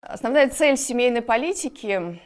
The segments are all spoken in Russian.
Основная цель семейной политики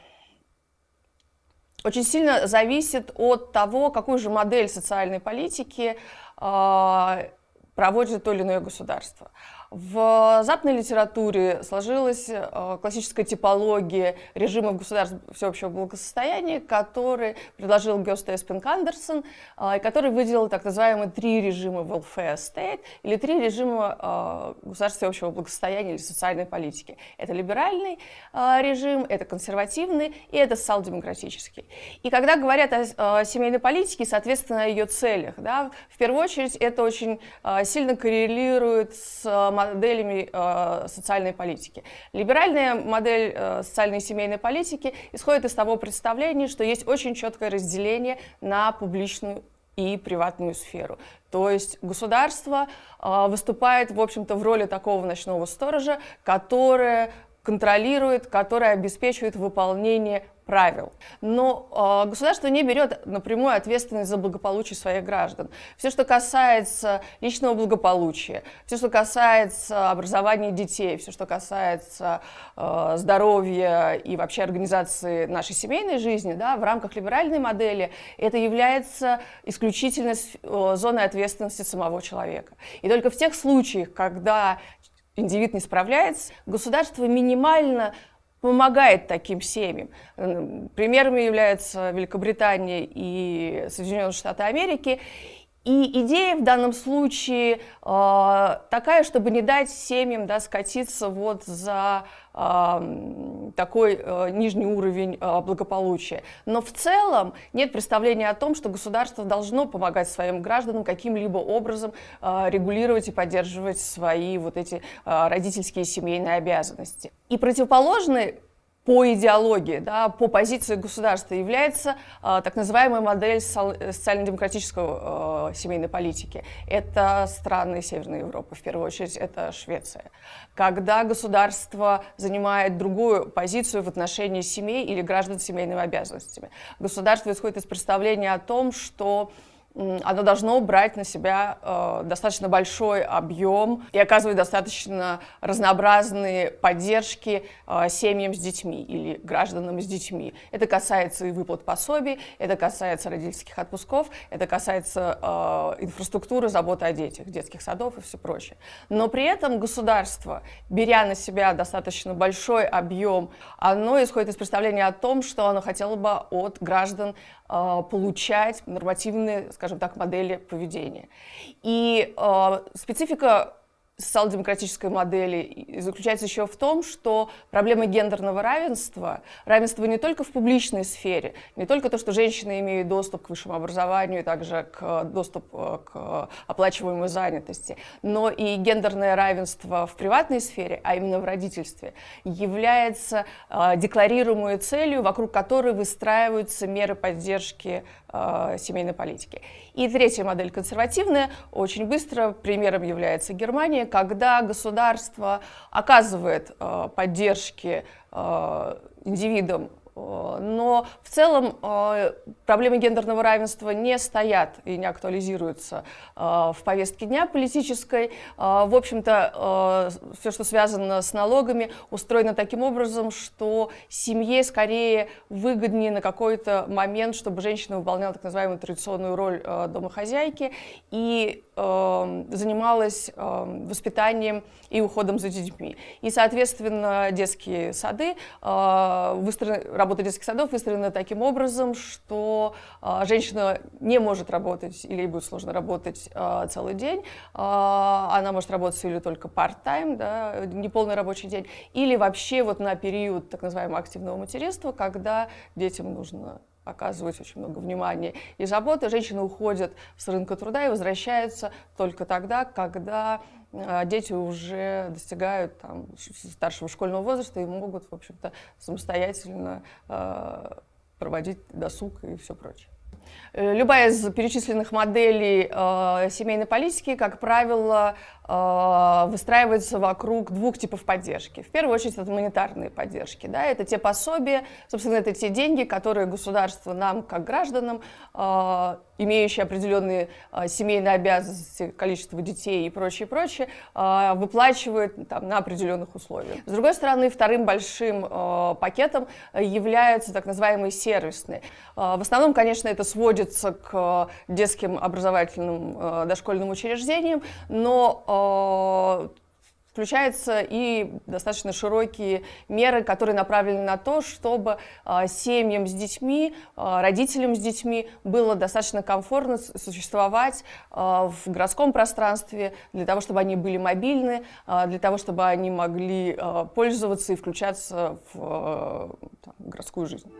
очень сильно зависит от того, какую же модель социальной политики э, проводит то или иное государство. В западной литературе сложилась э, классическая типология режимов государств всеобщего благосостояния, который предложил Гёста Эспинг Андерсон, э, и который выделил так называемые три режима welfare state, или три режима э, государства всеобщего благосостояния или социальной политики. Это либеральный режим, это консервативный и это социал-демократический. И когда говорят о семейной политике, соответственно, о ее целях, да, в первую очередь это очень сильно коррелирует с моделями э, социальной политики. Либеральная модель э, социальной и семейной политики исходит из того представления, что есть очень четкое разделение на публичную и приватную сферу. То есть государство э, выступает, в общем-то, в роли такого ночного сторожа, которое контролирует, которое обеспечивает выполнение правил. Но э, государство не берет напрямую ответственность за благополучие своих граждан. Все, что касается личного благополучия, все, что касается образования детей, все, что касается э, здоровья и вообще организации нашей семейной жизни, да, в рамках либеральной модели, это является исключительно э, зоной ответственности самого человека. И только в тех случаях, когда индивид не справляется, государство минимально помогает таким семьям. Примерами являются Великобритания и Соединенные Штаты Америки. И идея в данном случае э, такая, чтобы не дать семьям да, скатиться вот за такой э, нижний уровень э, благополучия. Но в целом нет представления о том, что государство должно помогать своим гражданам каким-либо образом э, регулировать и поддерживать свои вот эти родительские семейные обязанности. И противоположный по идеологии, да, по позиции государства является э, так называемая модель социально-демократической э, семейной политики. Это страны Северной Европы, в первую очередь это Швеция. Когда государство занимает другую позицию в отношении семей или граждан с семейными обязанностями. Государство исходит из представления о том, что оно должно брать на себя э, достаточно большой объем и оказывать достаточно разнообразные поддержки э, семьям с детьми или гражданам с детьми. Это касается и выплат пособий, это касается родительских отпусков, это касается э, инфраструктуры, заботы о детях, детских садов и все прочее. Но при этом государство, беря на себя достаточно большой объем, оно исходит из представления о том, что оно хотело бы от граждан э, получать нормативные, скажем так, модели поведения. И э, специфика социал-демократической модели заключается еще в том, что проблема гендерного равенства, равенство не только в публичной сфере, не только то, что женщины имеют доступ к высшему образованию, также к доступ э, к оплачиваемой занятости, но и гендерное равенство в приватной сфере, а именно в родительстве, является э, декларируемой целью, вокруг которой выстраиваются меры поддержки э, семейной политики. И третья модель консервативная, очень быстро примером является Германия, когда государство оказывает э, поддержки э, индивидам но в целом э, проблемы гендерного равенства не стоят и не актуализируются э, в повестке дня политической. В общем-то, все, что связано с налогами, устроено таким образом, что семье скорее выгоднее на какой-то момент, чтобы женщина выполняла так называемую традиционную роль домохозяйки и занималась воспитанием и уходом за детьми. И, соответственно, детские сады выстроены работа детских садов выстроена таким образом, что э, женщина не может работать или ей будет сложно работать э, целый день. Э, она может работать или только part-time, да, неполный рабочий день, или вообще вот на период так называемого активного материнства, когда детям нужно оказывать очень много внимания и заботы. Женщины уходят с рынка труда и возвращаются только тогда, когда а дети уже достигают там, старшего школьного возраста и могут, в общем-то, самостоятельно э, проводить досуг и все прочее. Э, любая из перечисленных моделей э, семейной политики, как правило, э, выстраивается вокруг двух типов поддержки. В первую очередь это гуманитарные поддержки. Да? Это те пособия, собственно, это те деньги, которые государство нам, как гражданам, э, имеющие определенные э, семейные обязанности, количество детей и прочее, прочее, э, выплачивает там, на определенных условиях. С другой стороны, вторым большим э, пакетом являются так называемые сервисные. В основном, конечно, это сводит сводится к детским образовательным дошкольным учреждениям, но включаются и достаточно широкие меры, которые направлены на то, чтобы э, семьям с детьми, родителям с детьми было достаточно комфортно существовать в городском пространстве, для того, чтобы они были мобильны, для того, чтобы они могли пользоваться и включаться в городскую жизнь.